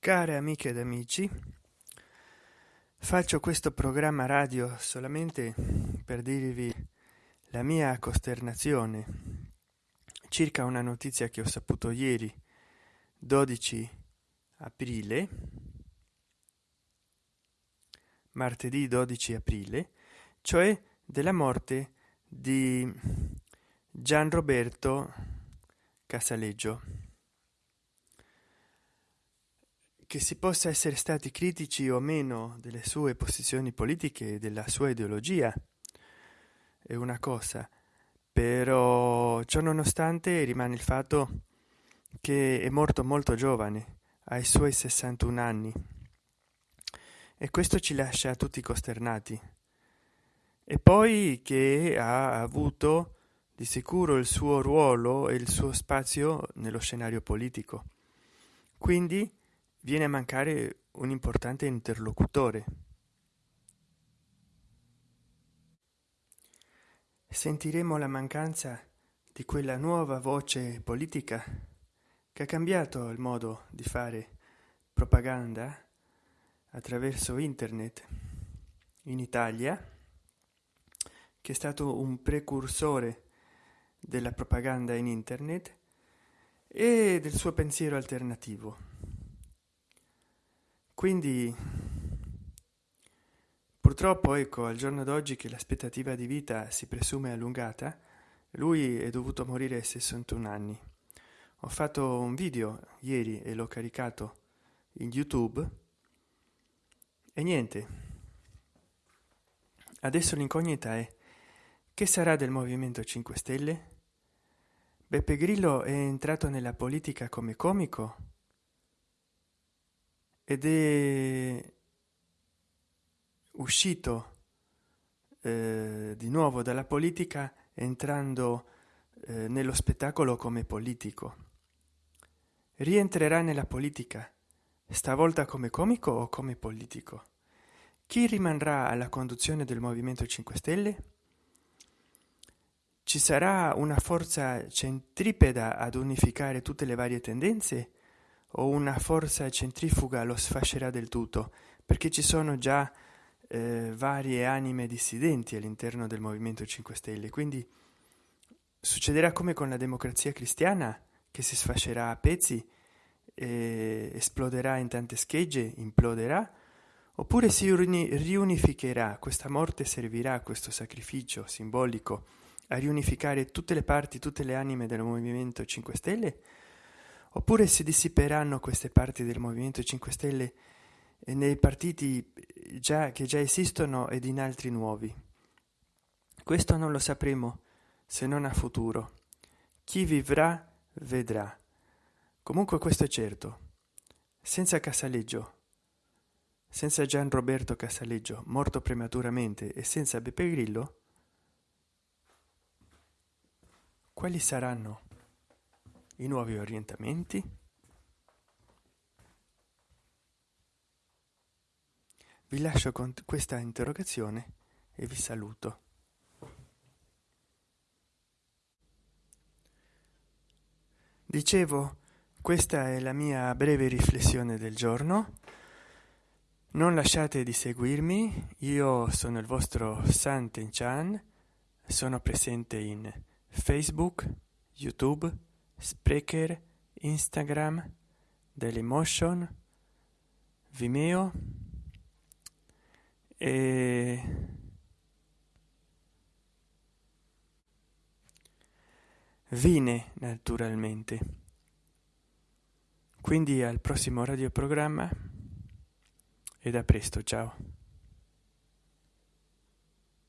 care amiche ed amici faccio questo programma radio solamente per dirvi la mia costernazione circa una notizia che ho saputo ieri 12 aprile martedì 12 aprile cioè della morte di gian roberto casaleggio che si possa essere stati critici o meno delle sue posizioni politiche e della sua ideologia è una cosa. Però ciò nonostante rimane il fatto che è morto molto giovane ai suoi 61 anni. E questo ci lascia tutti costernati. E poi che ha avuto di sicuro il suo ruolo e il suo spazio nello scenario politico. Quindi viene a mancare un importante interlocutore. Sentiremo la mancanza di quella nuova voce politica che ha cambiato il modo di fare propaganda attraverso internet in Italia, che è stato un precursore della propaganda in internet e del suo pensiero alternativo quindi purtroppo ecco al giorno d'oggi che l'aspettativa di vita si presume allungata lui è dovuto morire a 61 anni. Ho fatto un video ieri e l'ho caricato in youtube. E niente. Adesso l'incognita è che sarà del movimento 5 stelle? Beppe grillo è entrato nella politica come comico ed è uscito eh, di nuovo dalla politica entrando eh, nello spettacolo come politico. Rientrerà nella politica stavolta come comico o come politico? Chi rimarrà alla conduzione del movimento 5 stelle? Ci sarà una forza centripeda ad unificare tutte le varie tendenze o una forza centrifuga lo sfascerà del tutto perché ci sono già eh, varie anime dissidenti all'interno del movimento 5 stelle. Quindi succederà come con la democrazia cristiana che si sfascerà a pezzi eh, esploderà in tante schegge imploderà oppure si riunificherà. Questa morte servirà questo sacrificio simbolico a riunificare tutte le parti tutte le anime del movimento 5 stelle oppure si dissiperanno queste parti del movimento 5 stelle nei partiti già che già esistono ed in altri nuovi? Questo non lo sapremo se non a futuro. Chi vivrà vedrà. Comunque questo è certo. Senza casaleggio senza gian roberto casaleggio morto prematuramente e senza beppe grillo quali saranno i nuovi orientamenti? Vi lascio con questa interrogazione e vi saluto. Dicevo questa è la mia breve riflessione del giorno. Non lasciate di seguirmi io sono il vostro santen chan sono presente in facebook youtube Sprecher, Instagram, Dailymotion, Vimeo e Vine naturalmente. Quindi al prossimo radioprogramma e da presto, ciao.